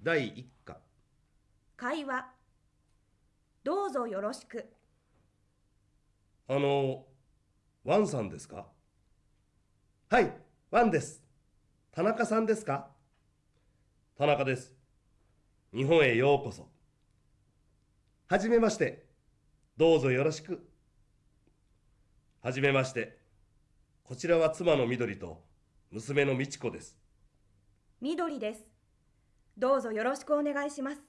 第1課。会話。どうぞよろしく。あのワンさんですか？はいワンです。田中さんですか？田中です。日本へようこそ。はじめまして。どうぞよろしく。はじめまして。こちらは妻の緑と娘の美智子です。緑ですどうぞよろしくお願いします。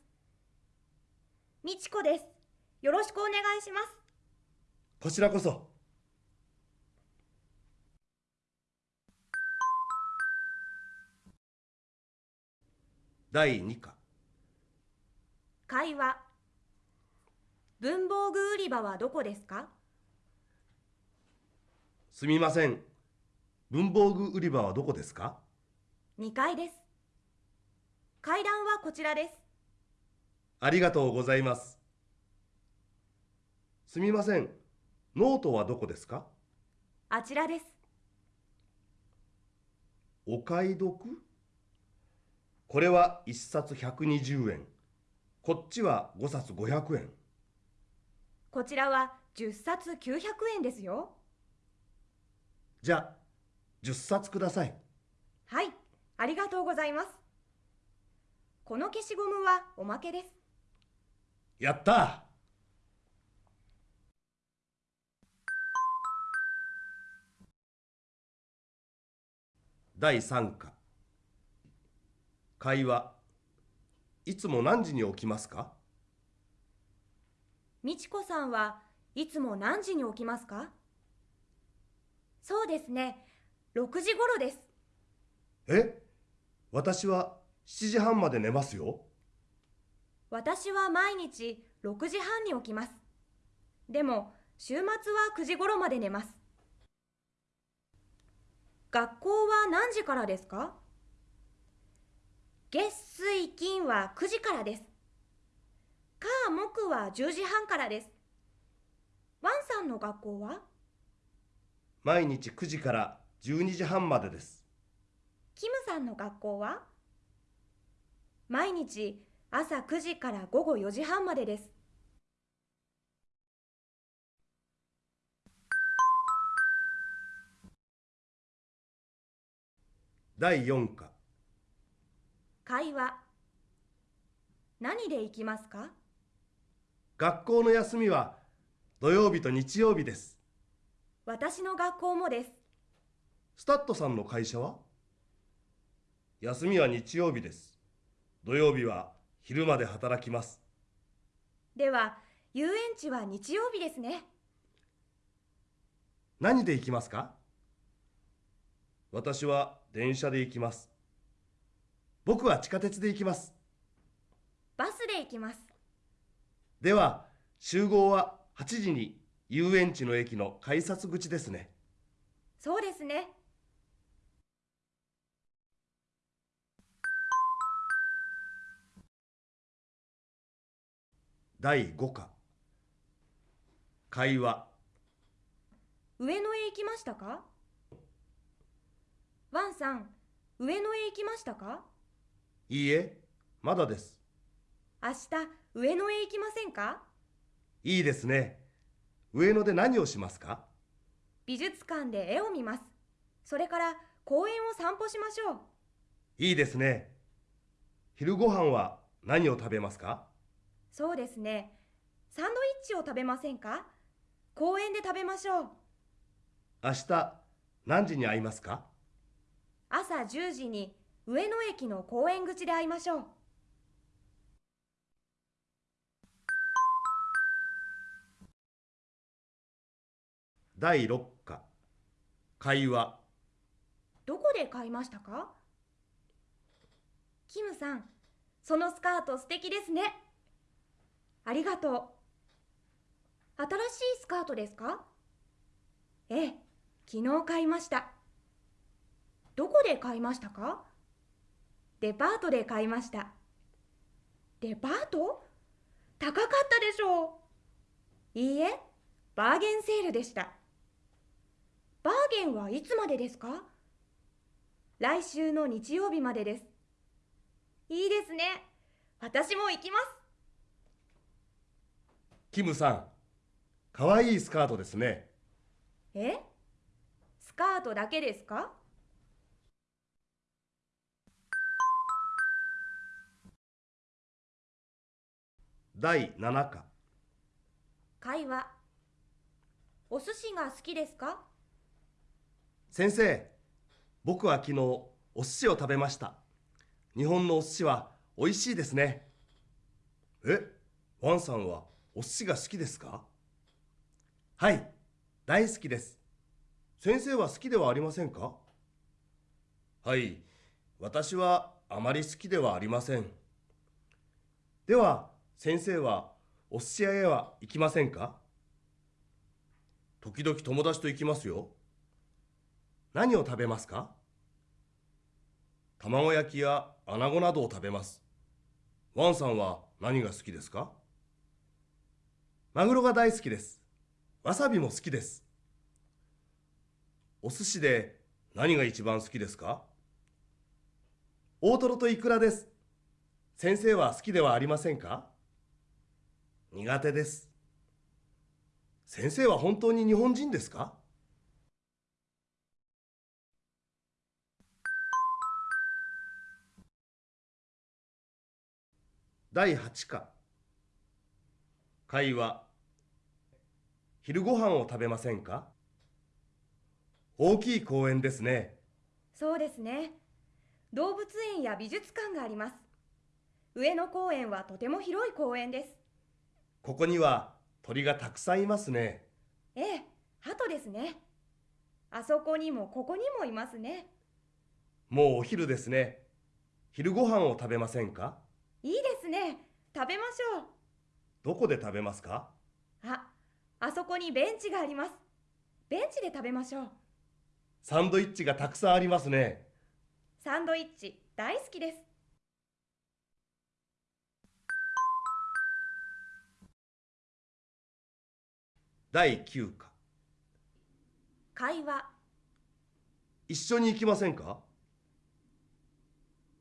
みちこです。よろしくお願いします。こちらこそ。第2課。会話。文房具売り場はどこですか？すみません。文房具売り場はどこですか？2階です階段はこちらです。ありがとうございます。すみません。ノートはどこですか？あちらです。お買い得？これは1冊120円。こっちは5冊500円。こちらは10冊900円ですよ。じゃあ10冊ください。はい。ありがとうございますこの消しゴムはおまけです。やった。第3課。会話いつも何時に起きますか？みちこさんはいつも何時に起きますか？そうですね。6時頃です。え？私は7時半まで寝ますよ。私は毎日6時半に起きます。でも週末は9時頃まで寝ます。学校は何時からですか？月水金は9時からです。火木は10時半からです。ワンさんの学校は？毎日9時から12時半までです。キムさんの学校は？毎日朝9時から午後4時半までです。第4課。会話。何で行きますか？学校の休みは土曜日と日曜日です。私の学校もです。スタッドさんの会社は？休みは日曜日です土曜日は昼まで働きます。では遊園地は日曜日ですね。何で行きますか？私は電車で行きます。僕は地下鉄で行きます。バスで行きます。では集合は8時に遊園地の駅の改札口ですね。そうですね第5課。会話。上野へ行きましたか？ワンさん上野へ行きましたか？いいえまだです。明日上野へ行きませんか？いいですね。上野で何をしますか？美術館で絵を見ます。それから公園を散歩しましょう。いいですね。昼ご飯は何を食べますか？そうですね。サンドイッチを食べませんか？公園で食べましょう。明日何時に会いますか？朝10時に上野駅の公園口で会いましょう。第6課。会話。どこで買いましたか？キムさんそのスカート素敵ですねありがとう。新しいスカートですか？ええ昨日買いました。どこで買いましたか？デパートで買いました。デパート？高かったでしょう。いいえバーゲンセールでした。バーゲンはいつまでですか？来週の日曜日までです。いいですね。私も行きます。キムさんかわいいスカートですね。え？スカートだけですか？第7課。会話。お寿司が好きですか？先生僕は昨日お寿司を食べました。日本のお寿司は美味しいですね。え？ワンさんは？お寿司が好きですか？はい大好きです。先生は好きではありませんか？はい私はあまり好きではありません。では先生はお寿司屋へは行きませんか？時々友達と行きますよ。何を食べますか？卵焼きや穴子などを食べます。ワンさんは何が好きですか？マグロが大好きです。わさびも好きです。お寿司で何が一番好きですか？大トロとイクラです。先生は好きではありませんか？苦手です。先生は本当に日本人ですか？第8課。会話。昼ご飯を食べませんか？大きい公園ですね。そうですね。動物園や美術館があります。上野公園はとても広い公園です。ここには鳥がたくさんいますね。ええ鳩ですね。あそこにもここにもいますね。もうお昼ですね。昼ご飯を食べませんか？いいですね。食べましょう。どこで食べますか？ああそこにベンチがあります。ベンチで食べましょう。サンドイッチがたくさんありますね。サンドイッチ大好きです。第9課。会話。一緒に行きませんか？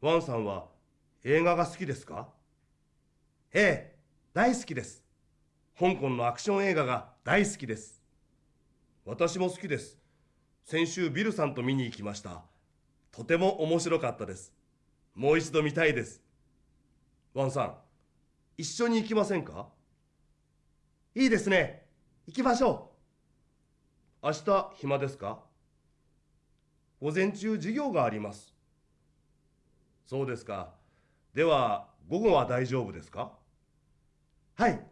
ワンさんは映画が好きですか？ええ大好きです香港のアクション映画が大好きです。私も好きです。先週ビルさんと見に行きました。とても面白かったです。もう一度見たいです。ワンさん一緒に行きませんか？いいですね。行きましょう。明日暇ですか？午前中授業があります。そうですか。では午後は大丈夫ですか？はい。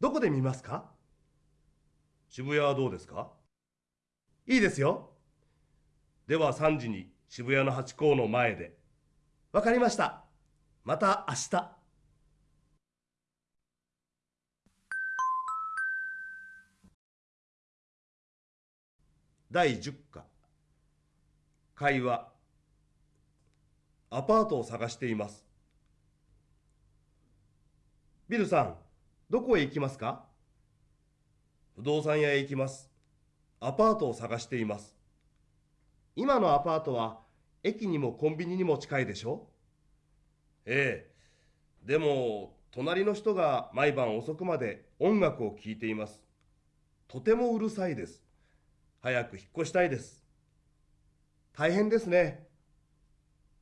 どこで見ますか？渋谷はどうですか？いいですよ。では3時に渋谷のハチ公の前で。わかりました。また明日。第10課。会話。アパートを探しています。ビルさんどこへ行きますか？不動産屋へ行きます。アパートを探しています。今のアパートは駅にもコンビニにも近いでしょ？ええ。でも隣の人が毎晩遅くまで音楽を聴いています。とてもうるさいです。早く引っ越したいです。大変ですね。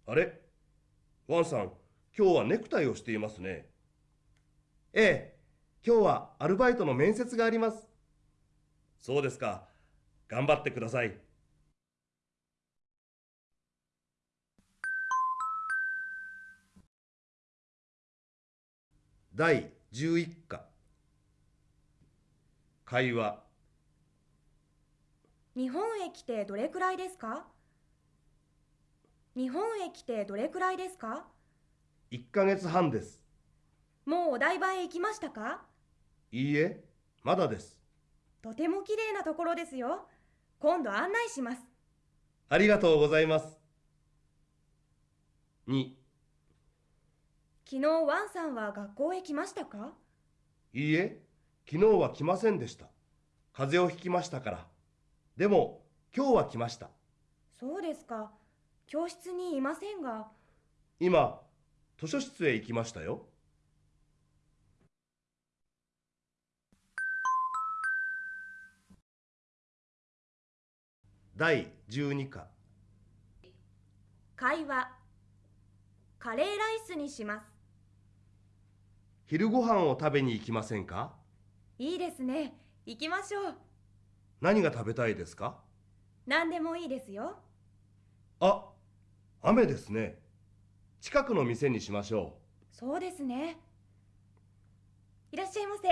あれ？ワンさん今日はネクタイをしていますね。ええ。今日はアルバイトの面接があります。そうですか。頑張ってください。第11課。会話。日本へ来てどれくらいですか？日本へ来てどれくらいですか？1ヶ月半です。もうお台場へ行きましたか？いいえまだです。とても綺麗なところですよ。今度案内します。ありがとうございます。2昨日ワンさんは学校へ来ましたか？いいえ昨日は来ませんでした。風邪をひきましたから。でも今日は来ました。そうですか。教室にいませんが。今図書室へ行きましたよ第12課。会話。カレーライスにします。昼ご飯を食べに行きませんか？いいですね。行きましょう。何が食べたいですか？何でもいいですよ。あ雨ですね。近くの店にしましょそうですね。いらっしゃいませ。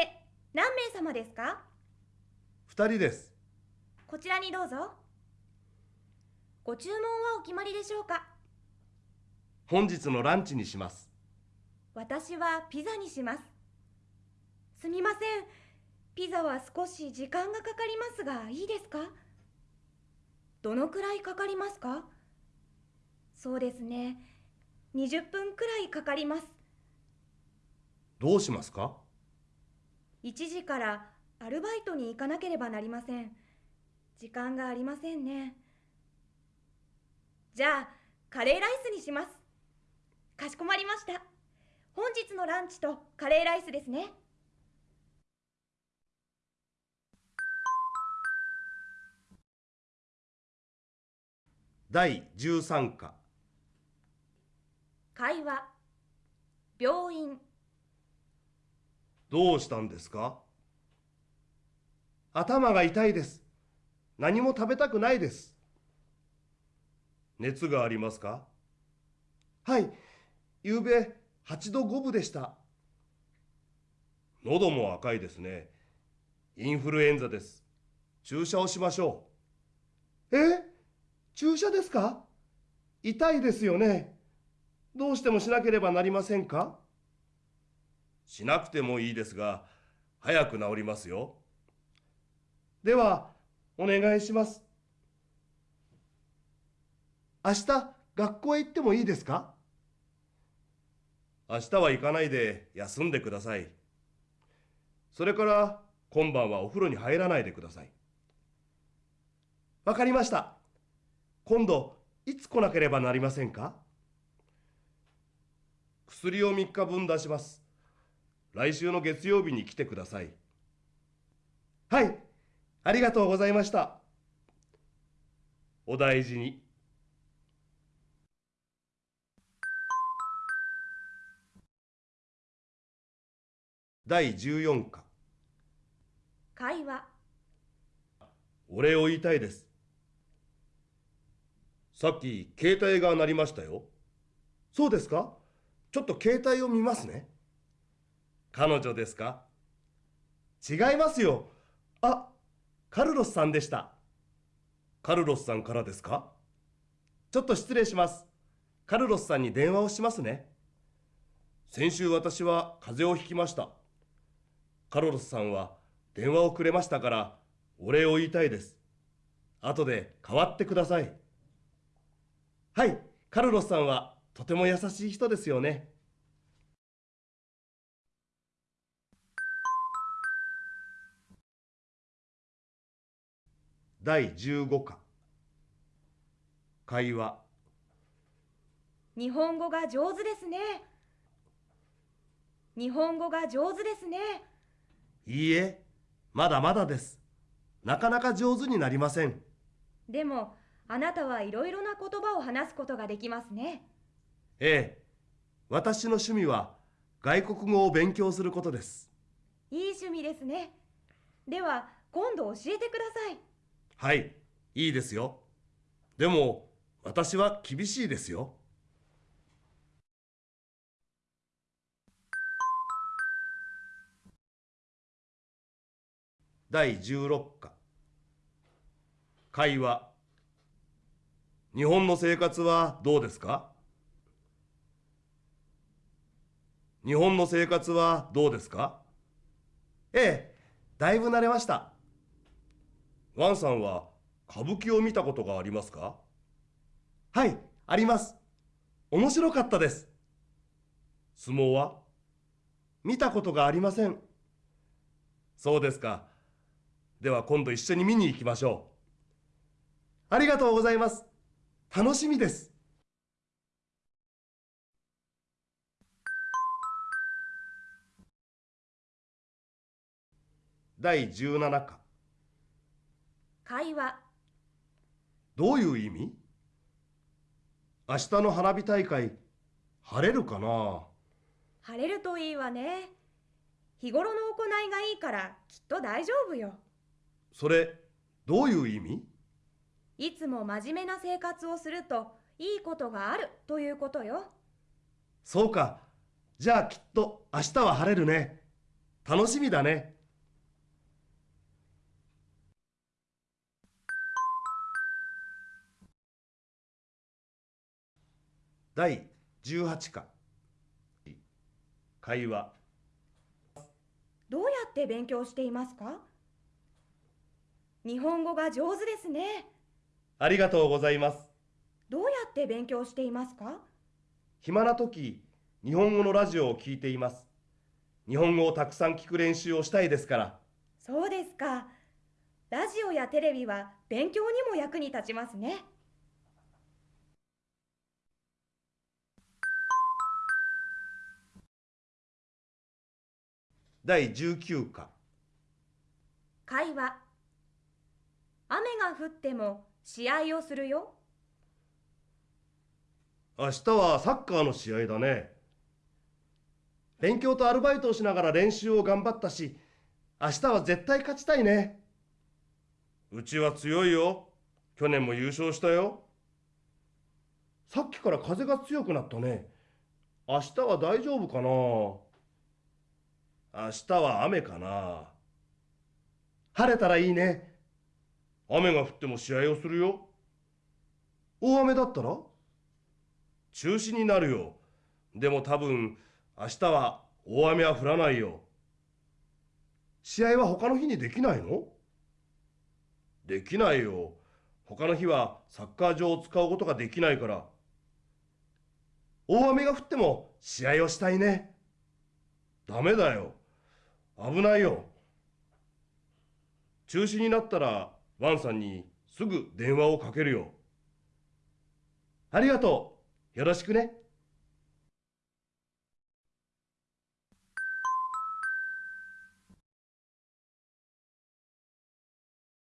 何名様ですか？う2人です。こちらにどうぞご注文はお決まりでしょうか？本日のランチにします。私はピザにします。すみません。ピザは少し時間がかかりますがいいですか？どのくらいかかりますか？そうですね。20分くらいかかります。どうしますか？1時からアルバイトに行かなければなりません。時間がありませんねじゃあカレーライスにします。かしこまりました。本日のランチとカレーライスですね。第13課。会話病院。どうしたんですか？頭が痛いです。何も食べたくないです熱がありますか？はい。昨べ8度5分でした。喉も赤いですね。インフルエンザです。注射をしましょう。え？注射ですか？痛いですよね。どうしてもしなければなりませんか？しなくてもいいですが早く治りますよ。ではお願いします明日学校へ行ってもいいですか？明日は行かないで休んでください。それから今晩はお風呂に入らないでください。わかりました。今度いつ来なければなりませんか？薬を3日分出します。来週の月曜日に来てください。はいありがとうございました。お大事に。第14課。会話。お礼を言いたいです。さっき携帯が鳴りましたよ。そうですか？ちょっと携帯を見ますね。彼女ですか？違いますよ。あカルロスさんでした。カルロスさんからですか？ちょっと失礼します。カルロスさんに電話をしますね。先週私は風邪をひきましたカルロスさんは電話をくれましたからお礼を言いたいです。後で代わってください。はいカルロスさんはとても優しい人ですよね。第15課。会話。日本語が上手ですね。日本語が上手ですね。いいえまだまだです。なかなか上手になりません。でもあなたはいろいろな言葉を話すことができますね。ええ。私の趣味は外国語を勉強することです。いい趣味ですね。では今度教えてください。はいいいですよ。でも私は厳しいですよ第16課会話日本の生活はどうですか？日本の生活はどうですか？ええだいぶ慣れましたワンさんは歌舞伎を見たことがありますか？はい、あります。面白かったです。相撲は見たことがありません。そうですか。では今度一緒に見に行きましょう。ありがとうございます。楽しみです。第17課会話どういう意味？明日の花火大会晴れるかな？晴れるといいわね日頃の行いがいいからきっと大丈夫よそれどういう意味？いつも真面目な生活をするといいことがあるということよ。そうか。じゃあきっと明日は晴れるね。楽しみだね。第18課。会話。どうやって勉強していますか？日本語が上手ですね。ありがとうございます。どうやって勉強していますか？暇な時日本語のラジオを聞いています。日本語をたくさん聞く練習をしたいですから。そうですか。ラジオやテレビは勉強にも役に立ちますね。第19課。会話雨が降っても試合をするよ。明日はサッカーの試合だね。勉強とアルバイトをしながら練習を頑張ったし明日は絶対勝ちたいね。うちは強いよ。去年も優勝したよ。さっきから風が強くなったね。明日は大丈夫かな。明日は雨かな。晴れたらいいね雨が降っても試合をするよ。大雨だったら？中止になるよ。でも多分明日は大雨は降らないよ。試合は他の日にできないの？できないよ。他の日はサッカー場を使うことができないから。大雨が降っても試合をしたいね。ダメだよ。危ないよ。中止になったらワンさんにすぐ電話をかけるよありがとうよろしくね。